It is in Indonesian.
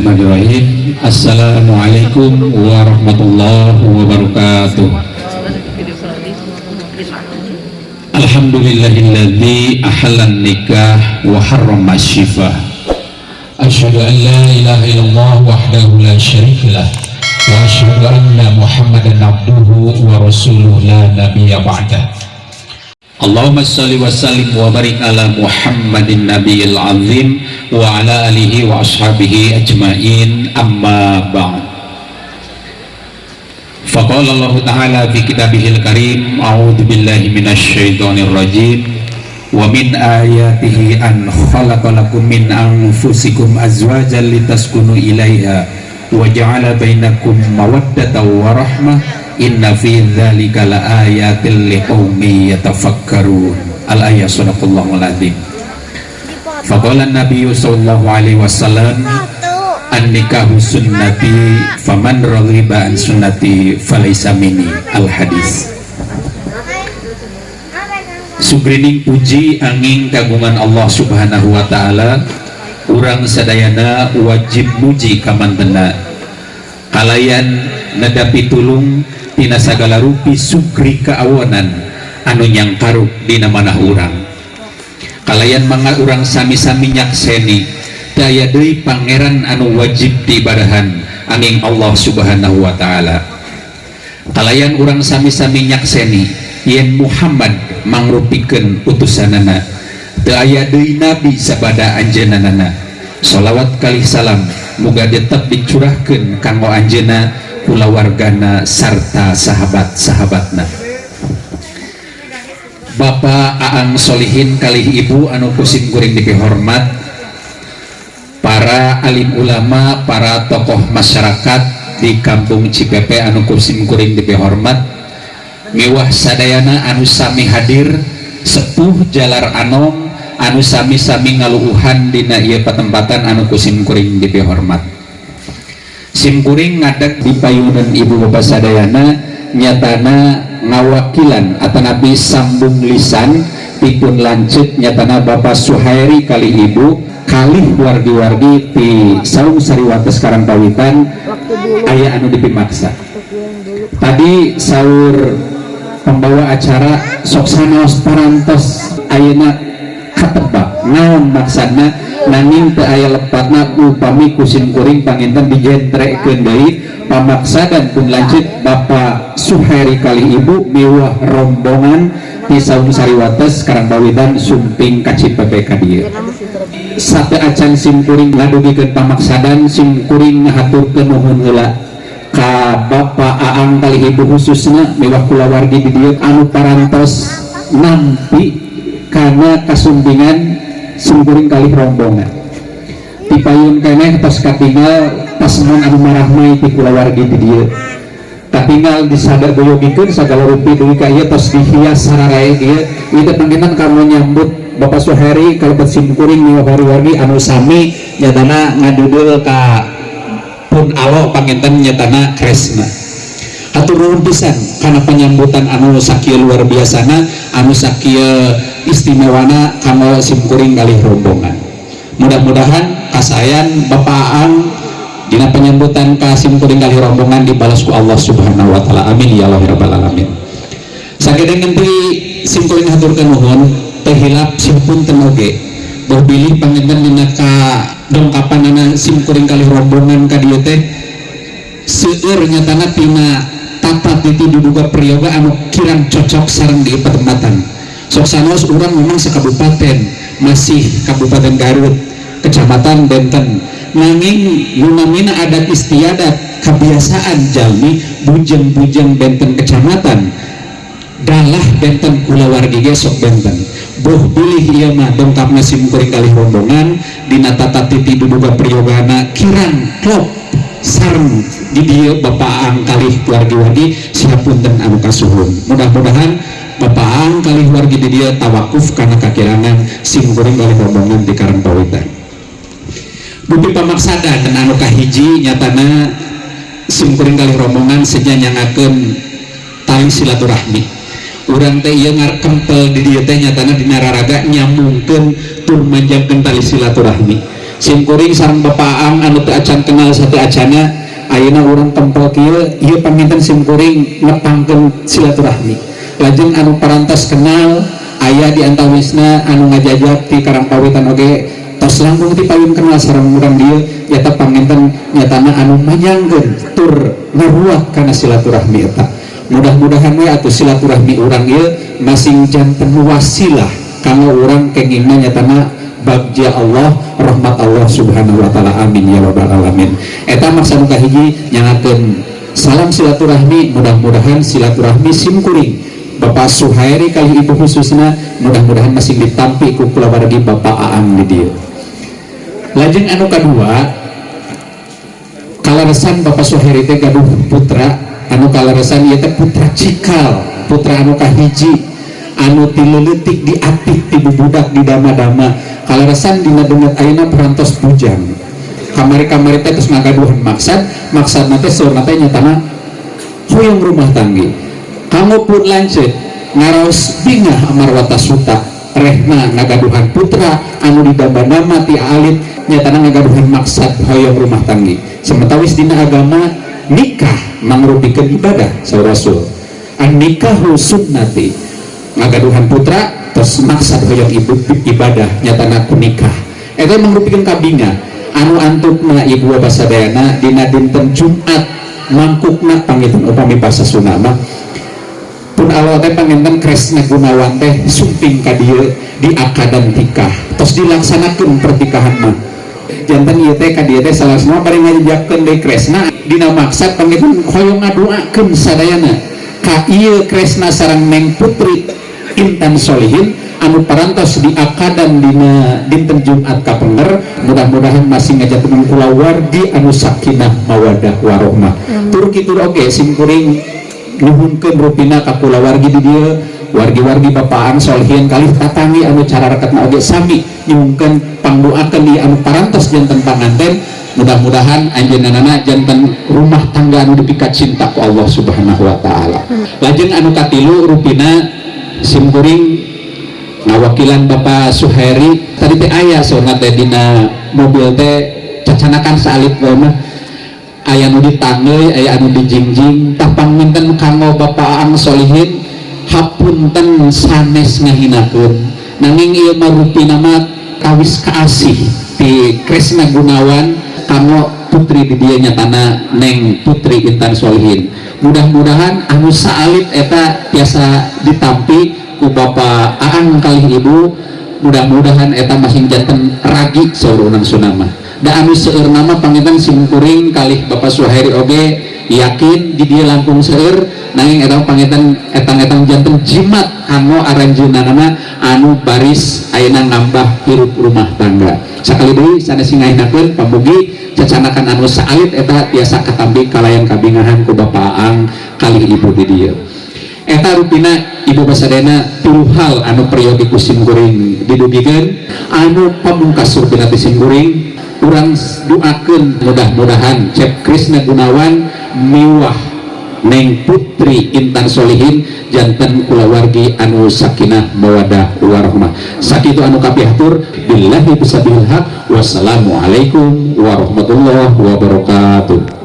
Bismillahirrahmanirrahim. Assalamualaikum warahmatullahi wabarakatuh. Alhamdulillahilladzi ahallan nikah wa harrama syifah Asyhadu an la ilaha illallah wahdahu la syarika lah. Wa asyhadu anna Muhammadan abduhu wa rasuluh la nabiyya ba'dah Allahumma salli wa sallim wa barik ala Muhammadin nabiyil azim wa ala alihi wa ashabihi ajmain. Amma ba'd. Faqala Allah Ta'ala fi kitabihil karim A'udhu billahi minasyaitonir rajim. Wa min ayatihi an khalaqalakum min anfusikum azwajan litaskunu ilaiha Wa ja'ala bainakum mawaddata wa rahmah inna fi dzalika laayatil liqaumi yatafakkarun. Al ayat sadaqallahul azim. Faqala nabi sallallahu alaihi wasallam an nikahu sunnati faman raghiba an sunnati falaysa minni. Al hadis. Sugrining puji angin kagungan Allah subhanahu wa ta'ala urang sadayana wajib muji kamantena kalayan nadapi tulung tina sagala rupi sukri kaawonan anu nyangkaruk dina manah urang. Kalayan mangga urang sami-sami nyakseni daya deui pangeran anu wajib diibadahan angin Allah subhanahu wa ta'ala. Kalayan urang sami-sami nyakseni yen Muhammad mangrupikeun utusanana daya deui nabi sabada anjenanana sholawat kali salam. muga tetap dicurahkan kanggo anjena kulawargana sarta sahabat-sahabatna. Bapak Aang Solihin kali Ibu anu kusim kuring dipihormat para alim ulama para tokoh masyarakat di kampung Cipepe anu kusim kuring dipihormat miwah sadayana anu sami hadir sepuh jalar anom anu sami-sami ngaluuhan dina ieu patempatan anu kusim kuring hormat. Simkuring ngadek di payunan ibu bapak sadayana nyatana ngawakilan atau nabi sambung lisan pipun lanjut nyatana bapak Suhairi kali ibu kali wargi-wargi di saung sariwata sekarang pawitan ayah anu dipimaksa. Tadi sahur pembawa acara soksana parantos ayana katebak naon maksana nanging teu aya lepatna upami kusin kuring panginten dijentrekeun deui. Pamaksa dan pun lanjut Bapak Suheri kali ibu mewah rombongan di saung sariwates sekarang bawidan sumping kacip PPK dia sate acan sim kuring ngadugikeun pamaksadan sim kuring ngahaturkeun nuhun heula. Ka Bapak Aang kali ibu khususnya mewah kulawargi di dieu anu parantos nampi karena kasumbingan sungkuring kali rombongan. Dipayun kene tos katinggal pasmon anu marahmai ti kulawargi di dieu katinggal disada goyogikeun sagala rupi deui ka tos dihias sararae ieu ieu pangenan kamu nyambut Bapak Suheri kalau bersimkuring nih wargi anu sami nyatana ngadudul ka pun alo panginten nyatana kresna. Nuhun pisan karena penyambutan anu sakieu luar biasana anu sakieu istimewana kamu simkuring kali rombongan. Mudah-mudahan kasayan Bapaan dina penyambutan ka simkuring kali rombongan dibalasku Allah subhanahu wa ta'ala. Amin ya Allah ya rabbal alamin. Sakit nanti simkuring haturkan nuhun terhilap simpun tenoge berpilih panginten dina ka dongkapan anak simkuring kali rombongan ka dieu teh seueur nyatana tina tata titi diduga priyoga anu kirang cocok sareng di pertempatan Soksanos orang memang sekabupaten masih Kabupaten Garut Kecamatan Benten. Nanging lumamina adat istiadat kebiasaan jalmi bujeng-bujeng Benten Kecamatan. Dalah Benten Kulawargi gesok Benten. Boh pilih iya mah dongkap kuring kali rombongan dina tata titi duduga priyogana kirang klop sarang di dia bapak ang kali wargi-wargi siapun dan anu kasuhun. Mudah-mudahan Bapak kali wargi di dia tawakuf karena kakirangan sim goreng kali rombongan di karang pawitan. Bumi pamaksada dan anu kahiji nyatana sim goreng kali rombongan senyanyangakeun tali silaturahmi. Urang teh ieu ngarkempel di dia teh nyatana di nararaga nyambungkeun tur manjangkeun tali silaturahmi. Simkuring sarang bapaang anu teu acan kenal satu acana ayeuna urang tempel kieu ieu paminten simkuring ngepangkeun silaturahmi lajeng anu parantos kenal ayah di antawisna anu ngajajak di karangpawitan oge. Tos langkung ti payun kenal sareng urang dieu nyata paminten nyatana anu manyangkeun tur ngaruah kana silaturahmi eta. Mudah-mudahan we atuh silaturahmi urang ieu masing janten wasilah kanggo urang kenging nyatana bagja Allah rahmat Allah subhanahu wa ta'ala. Amin ya rabbal alamin. Eta maksa muka hiji nyangakeun salam silaturahmi mudah-mudahan silaturahmi simkuring Bapak Suhairi kali ibu khususnya mudah-mudahan masih ditampi ku kulawargi Bapak Aang di dia lajeng anu kedua kalaresan Bapak Suhairi teh gaduh putra. Anu kalaresan ieu teh putra cikal putra anu kahiji. Anu tileletik di atik ti budak di dama-dama kalaresan dina denget ayeuna perantos bujang kamari-kamari teh terus ngagaduhan maksad. Maksad teh saurna teh nyatana hoyong rumah tanggi kamu pun lanjut ngaraos bingah amarwata suta. Rehna ngagaduhan putra. Anu di dama-dama ti alit. Nyatana ngagaduhan maksad hoyong rumah tanggi. Sementawis dina agama nikah mangrupikeun ibadah saur rasul. An nikahu sunnati. Ngagaduhan putra terus maksad hoyong ibu ibadah nyata aku nikah. Itu merupakan kabinga anu antukna ibu basadayana dina dinten Jumat mangkukna pangitan upami bahasa Sunama Allah teh panginten kresna gunawan teh sumping ka dieu di akadan terus dilaksanakan pernikahan mah jantan ieu teh ka dieu teh salah semua bari ngajakeun deui kresna. Dina maksad panginten hoyong ngadoakeun sadayana. Ka ieu kresna sarang neng putri intan solihin anu parantos di akadan dina dinten Jumat kapenger. Mudah-mudahan masih ngajak teman kula wargi anu sakinah mawadah warohmah. Tur kitu oge simkuring nuhunkeun rupina ka kula wargi di dieu wargi-wargi bapaan solihin kali tatangi anu cara rekatna oge sami. Nyungkeun pangdoakeun di anu parantos janten panganten. Mudah-mudahan anjeunna janten rumah tangga anu dipikat cinta ku Allah Subhanahu wa taala. Lajeng anu katilu rupina simkuring ngawakilan Bapak Suheri tadi teh ayah soalnya teh dina mobil teh cacanakan salib mah ayah nu ditanggai ayah anu dijingjing. Tapang minten kanggo Bapak Ang Solihin hapunten sanes ngahinakeun. Nanging ieu mah rupi nama kawis kaasih di Kresna Gunawan kanggo putri di dia nyatana neng putri Intan Solihin. Mudah-mudahan anu saalit eta biasa ditampi ku Bapak Aang kali ibu. Mudah-mudahan eta masing jantan ragi seurunang sunama da anu seur nama pangitan simkuring kali Bapak Suhairi oge yakin di dia langkung seur nanging eta pangitan etang-etang jantung jimat kanggo aranjeunna nama anu baris ayeuna nambah hirup rumah tangga. Sakali deui sanes singainakeun pamugi cacanakan anu saalit eta biasa katambi kalayan kabingahan ku Bapak Aang kali ibu di dia eta rupina ibu basadena puluh hal anu periodiku simkuring didugikan anu pamungkas rupina simkuring kurang doakan mudah-mudahan cek Krisna Gunawan miwah Neng Putri Intan Solihin jantan kulawargi anu sakinah mawadah warahmah. Sakitu anu kapihatur billahi bisabil haq. Wassalamualaikum warahmatullahi wabarakatuh